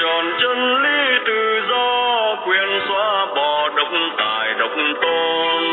tròn chân lý tự do quyền xóa bỏ độc tài độc tôn.